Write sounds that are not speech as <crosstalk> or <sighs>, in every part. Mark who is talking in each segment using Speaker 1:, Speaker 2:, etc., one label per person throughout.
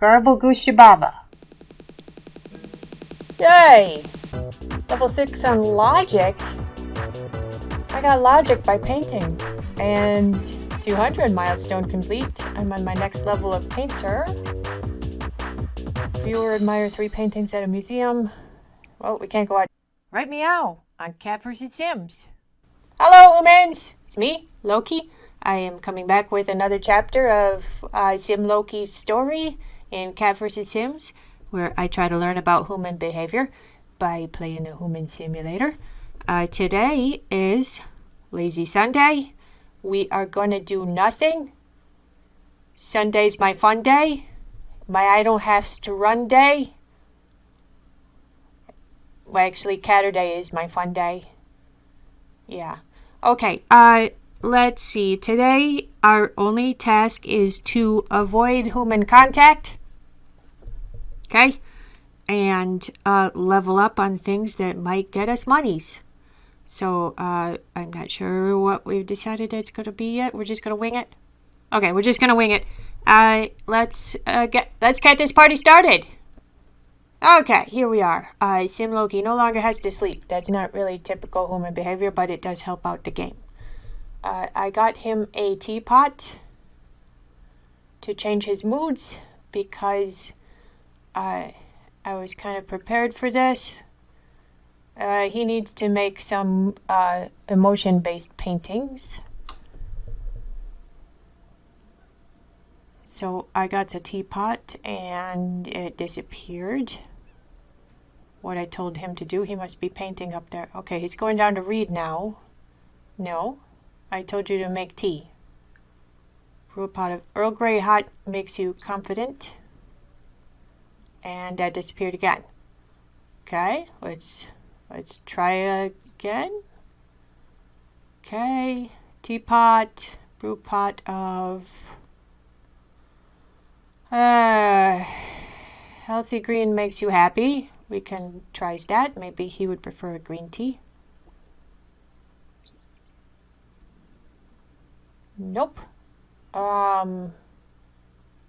Speaker 1: Garble Gushababa.
Speaker 2: Yay! Level 6 on Logic. I got Logic by painting. And 200 milestone complete. I'm on my next level of painter. Viewer admire three paintings at a museum. Well, we can't go out. Right meow on Cat vs. Sims. Hello, humans! It's me, Loki. I am coming back with another chapter of uh, Sim Loki's story in Cat vs. Sims, where I try to learn about human behavior by playing a human simulator. Uh, today is Lazy Sunday. We are going to do nothing. Sunday's my fun day. My I don't have to run day. Well, actually, Catterday is my fun day. Yeah. Okay, uh, let's see. Today, our only task is to avoid human contact. Okay? And uh, level up on things that might get us monies. So, uh, I'm not sure what we've decided it's going to be yet. We're just going to wing it. Okay, we're just going to wing it. Uh, let's, uh, get, let's get this party started. Okay, here we are. Uh, Sim Loki no longer has to sleep. That's not really typical human behavior, but it does help out the game. Uh, I got him a teapot to change his moods because uh, I was kind of prepared for this. Uh, he needs to make some uh, emotion-based paintings. So I got a teapot and it disappeared what I told him to do. He must be painting up there. Okay, he's going down to read now. No, I told you to make tea. Brew a pot of Earl Grey hot makes you confident. And that disappeared again. Okay, let's let's try again. Okay, teapot, brew pot of uh, healthy green makes you happy. We can try that. Maybe he would prefer a green tea. Nope. Um,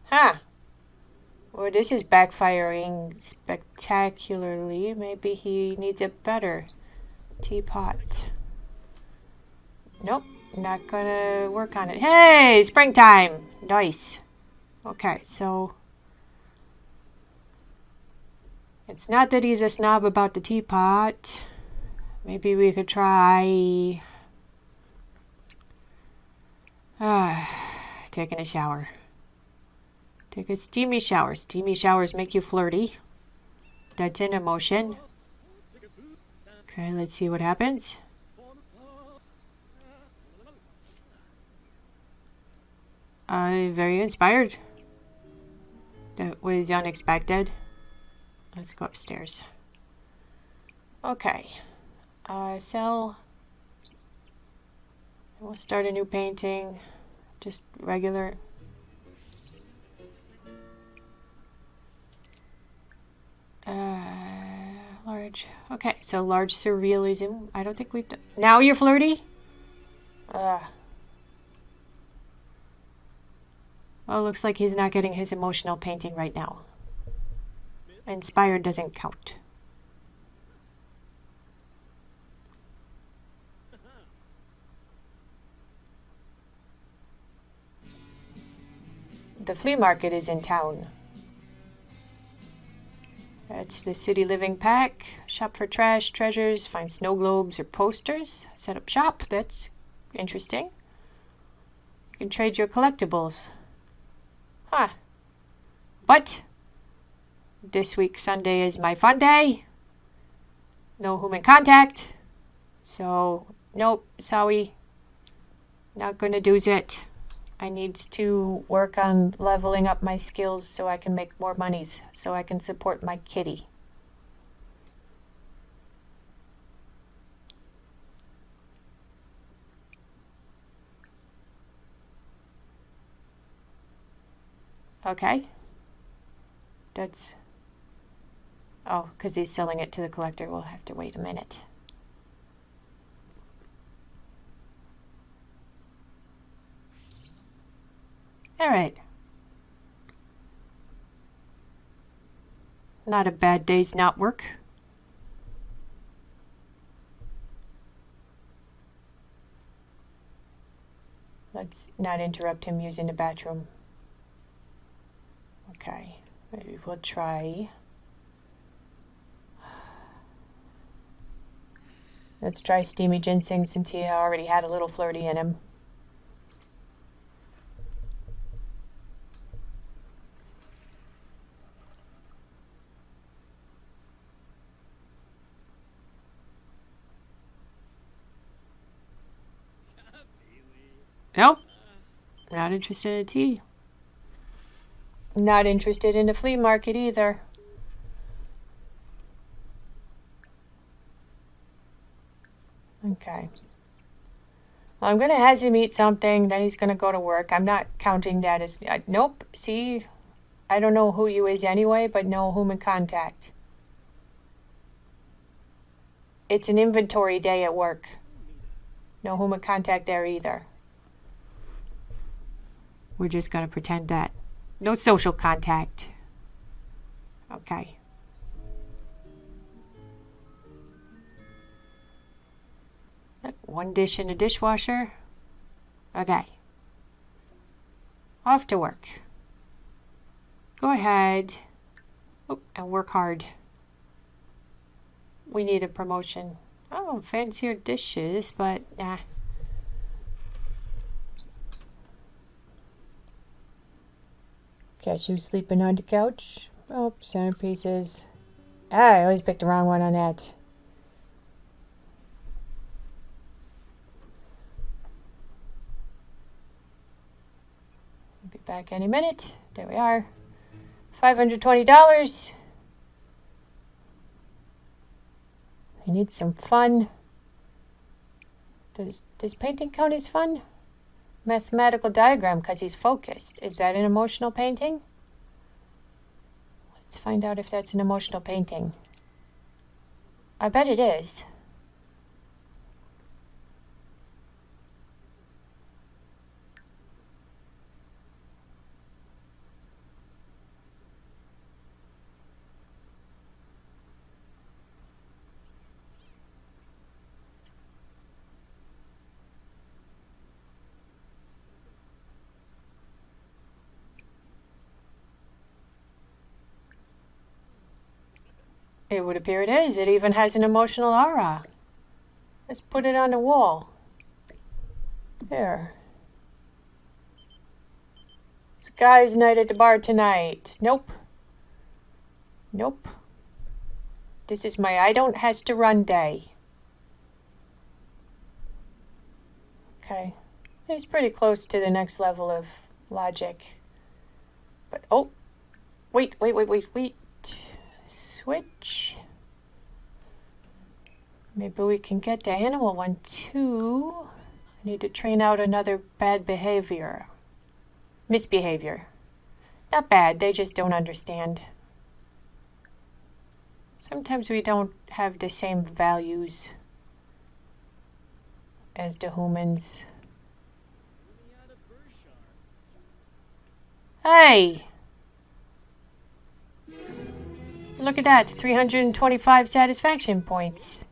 Speaker 2: huh. Well, this is backfiring spectacularly. Maybe he needs a better teapot. Nope, not gonna work on it. Hey, springtime! Nice. Okay, so It's not that he's a snob about the teapot. Maybe we could try... Uh, <sighs> taking a shower. Take a steamy shower. Steamy showers make you flirty. That's an emotion. Okay, let's see what happens. Uh, very inspired. That was unexpected. Let's go upstairs. Okay. Uh, sell. We'll start a new painting. Just regular. Uh, large. Okay, so large surrealism. I don't think we've done. Now you're flirty? Uh. Well, looks like he's not getting his emotional painting right now. Inspired doesn't count. The flea market is in town. That's the City Living Pack. Shop for trash, treasures, find snow globes or posters. Set up shop. That's interesting. You can trade your collectibles. Huh. But this week Sunday is my fun day. No human contact. So, nope, sorry. Not gonna do it. I need to work on leveling up my skills so I can make more monies, so I can support my kitty. Okay. That's Oh, because he's selling it to the collector. We'll have to wait a minute. All right. Not a bad day's not work. Let's not interrupt him using the bathroom. Okay, maybe we'll try. Let's try steamy ginseng since he already had a little flirty in him. Nope. Not interested in tea. Not interested in the flea market either. Okay. Well, I'm going to have him eat something, then he's going to go to work. I'm not counting that as... Uh, nope. See? I don't know who you is anyway, but no human contact. It's an inventory day at work. No human contact there either. We're just going to pretend that. No social contact. Okay. One dish in the dishwasher. Okay. Off to work. Go ahead. Oh, and work hard. We need a promotion. Oh, fancier dishes, but nah. Cashew sleeping on the couch. Oh, centerpieces. Ah, I always picked the wrong one on that. Be back any minute. There we are. $520. I need some fun. Does, does painting count as fun? Mathematical diagram because he's focused. Is that an emotional painting? Let's find out if that's an emotional painting. I bet it is. It would appear it is. It even has an emotional aura. Let's put it on the wall. There. It's a guy's night at the bar tonight. Nope. Nope. This is my I don't has to run day. Okay. He's pretty close to the next level of logic. But, oh. Wait, wait, wait, wait, wait switch. Maybe we can get the animal one too. I need to train out another bad behavior. Misbehavior. Not bad, they just don't understand. Sometimes we don't have the same values as the humans. Hey! Look at that, 325 satisfaction points.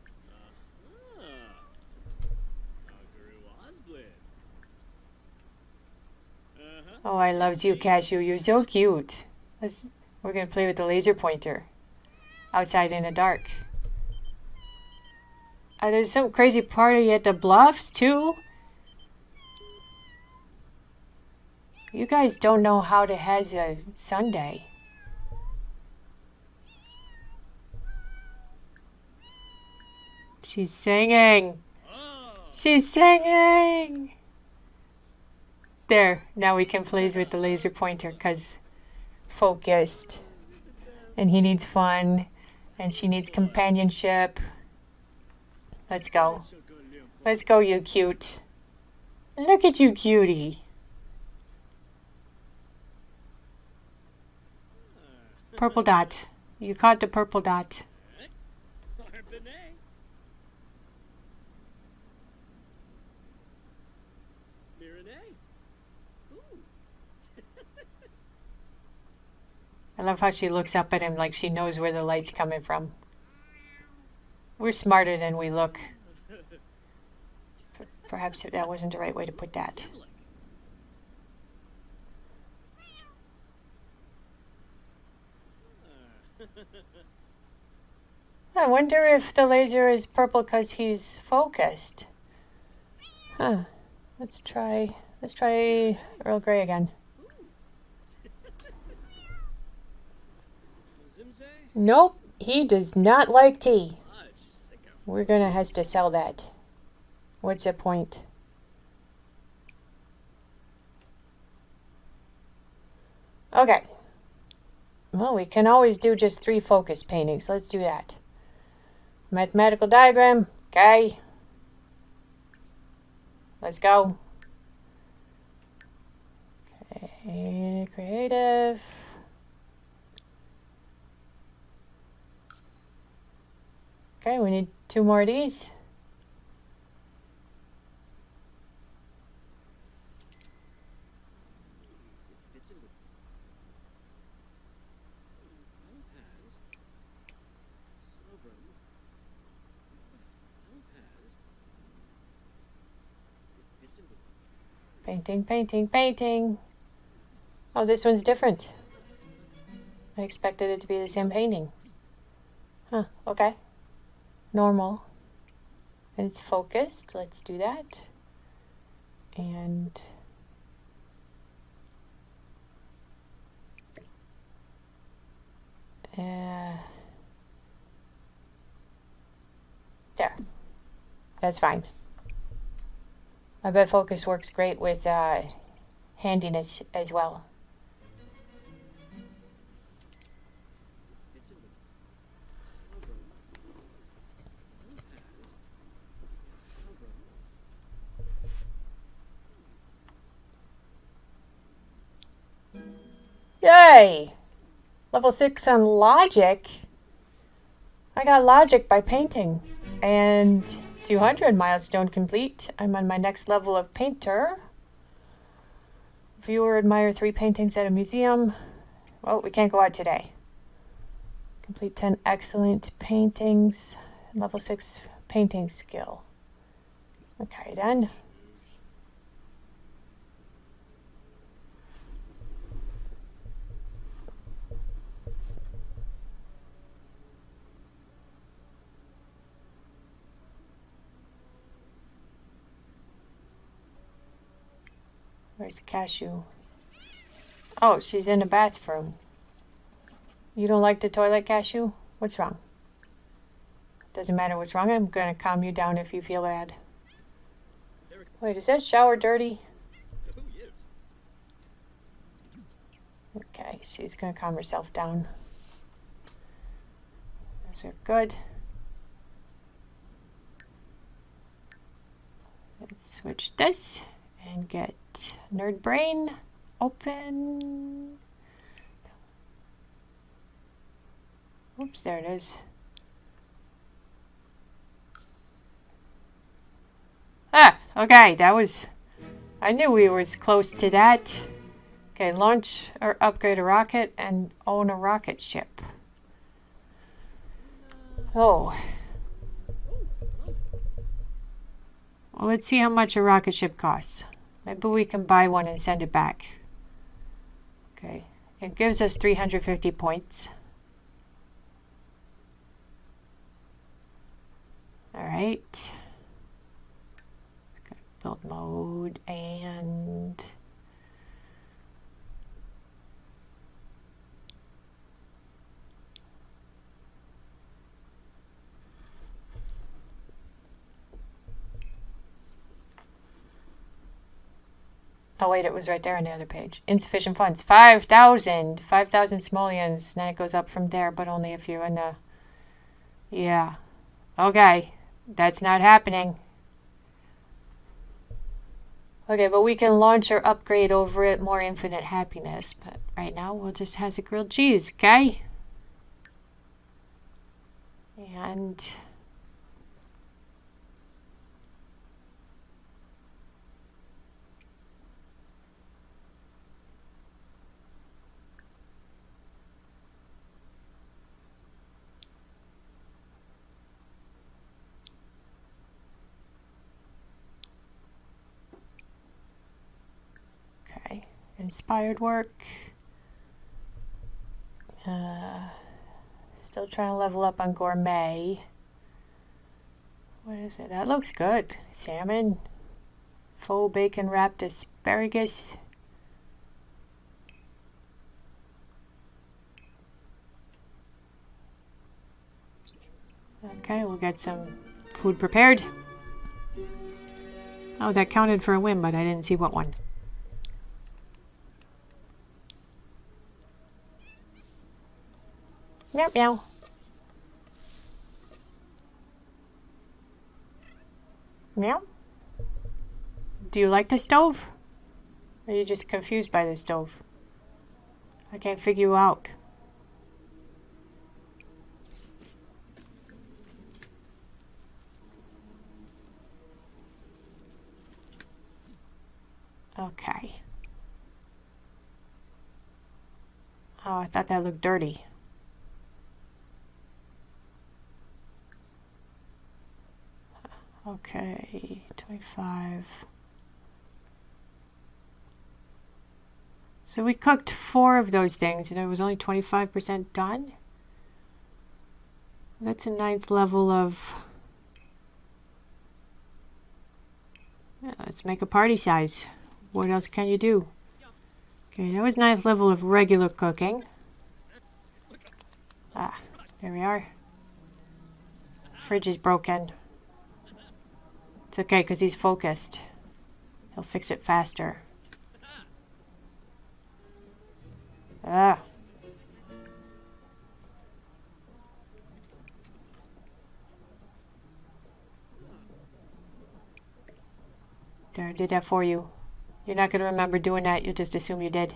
Speaker 2: Oh, I loves you, Cashew. You're so cute. Let's, we're going to play with the laser pointer. Outside in the dark. Uh, there's some crazy party at the Bluffs, too. You guys don't know how to has a Sunday. She's singing. She's singing. There, now we can play with the laser pointer because focused. And he needs fun. And she needs companionship. Let's go. Let's go, you cute. Look at you, cutie. Purple dot. You caught the purple dot. I love how she looks up at him like she knows where the light's coming from. We're smarter than we look. Perhaps that wasn't the right way to put that. I wonder if the laser is purple because he's focused. Huh. Let's try. Let's try Earl Grey again. Nope, he does not like tea. We're gonna have to sell that. What's the point? Okay. Well, we can always do just three focus paintings. Let's do that. Mathematical diagram. Okay. Let's go. Okay, creative. Okay, we need two more of these. Painting, painting, painting. Oh, this one's different. I expected it to be the same painting. Huh, okay. Normal. And it's focused. Let's do that. And uh, there. That's fine. I bet focus works great with uh, handiness as well. Yay! Level 6 on logic. I got logic by painting. And 200 milestone complete. I'm on my next level of painter. Viewer admire three paintings at a museum. Well, we can't go out today. Complete 10 excellent paintings. Level 6 painting skill. Okay, then. Where's cashew? Oh, she's in the bathroom. You don't like the toilet, cashew? What's wrong? Doesn't matter what's wrong. I'm gonna calm you down if you feel bad. Wait, is that shower dirty? Okay, she's gonna calm herself down. Those are good. Let's switch this and get Nerd Brain open. Oops, there it is. Ah, okay, that was. I knew we were close to that. Okay, launch or upgrade a rocket and own a rocket ship. Oh. Well, let's see how much a rocket ship costs. Maybe we can buy one and send it back. Okay, it gives us 350 points. All right. Build mode and Oh wait, it was right there on the other page. Insufficient funds. 5,000. 5,000 simoleons. Then it goes up from there, but only if you're in the... Yeah. Okay. That's not happening. Okay, but we can launch or upgrade over it more infinite happiness. But right now, we'll just has a grilled cheese, okay? And... Inspired work. Uh, still trying to level up on gourmet. What is it? That looks good. Salmon. Faux bacon wrapped asparagus. Okay, we'll get some food prepared. Oh, that counted for a win, but I didn't see what one. Meow meow. Meow. Do you like the stove? Or are you just confused by the stove? I can't figure you out. Okay. Oh, I thought that looked dirty. Okay, 25. So we cooked four of those things and it was only 25% done? That's a ninth level of... Yeah, let's make a party size. What else can you do? Okay, that was ninth level of regular cooking. Ah, there we are. Fridge is broken. It's okay, because he's focused. He'll fix it faster. Ah. There, I did that for you. You're not going to remember doing that. You'll just assume you did.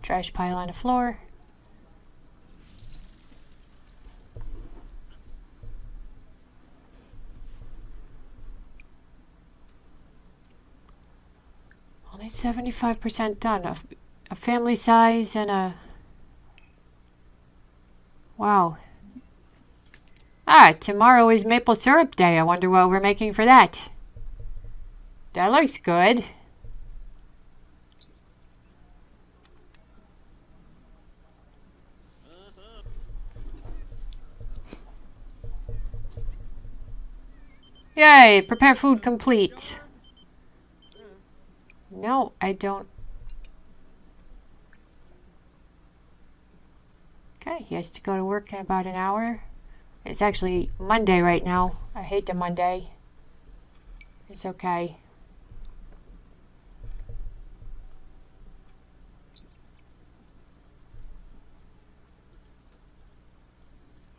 Speaker 2: Trash pile on the floor. Only 75% done. A, a family size and a... Wow. Ah, tomorrow is maple syrup day. I wonder what we're making for that. That looks good. Yay, prepare food complete. No, I don't. Okay, he has to go to work in about an hour. It's actually Monday right now. I hate the Monday. It's okay.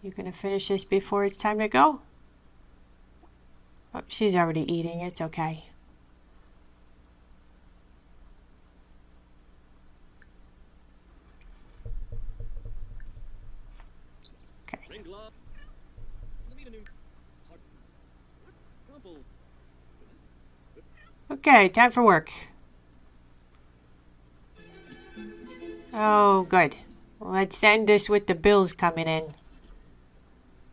Speaker 2: You gonna finish this before it's time to go? Oh, she's already eating. It's okay.
Speaker 1: Ring glove. Let me a new hot crumple.
Speaker 2: Okay, time for work. Oh, good. Let's end this with the bills coming in.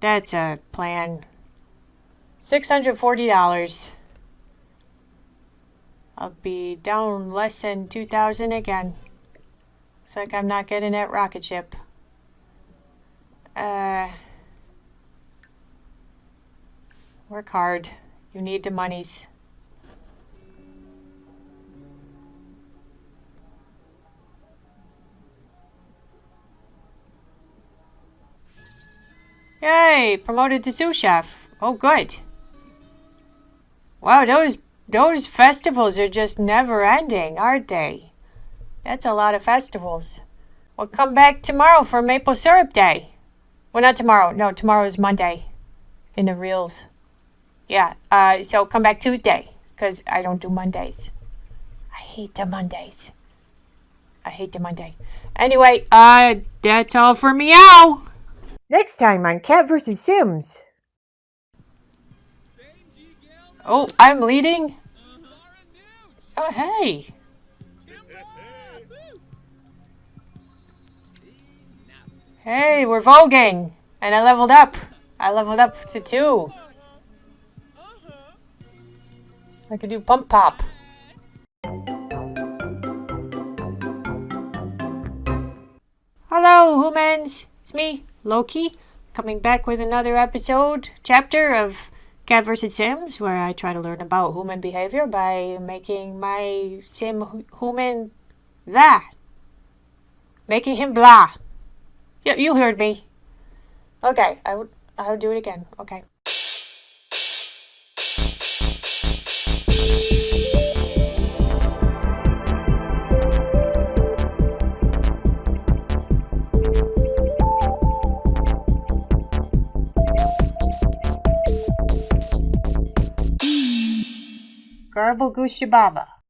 Speaker 2: That's a plan. $640. I'll be down less than 2000 again. Looks like I'm not getting that rocket ship. Uh, work hard. You need the monies. Yay! Promoted to sous chef. Oh, good. Wow, those those festivals are just never ending, aren't they? That's a lot of festivals. We'll come back tomorrow for Maple Syrup Day. Well, not tomorrow. No, tomorrow is Monday in the reels. Yeah, uh, so come back Tuesday because I don't do Mondays. I hate the Mondays. I hate the Monday. Anyway, uh, that's all for meow. Next time on Cat vs. Sims. Oh, I'm leading? Oh, hey. Hey, we're voguing. And I leveled up. I leveled up to two. I can do pump pop. Hello, humans. Me, Loki, coming back with another episode, chapter of Cat vs. Sims, where I try to learn about human behavior by making my sim human that. Making him blah. You, you heard me. Okay, I would I would do it again. Okay. Garble Goose Baba.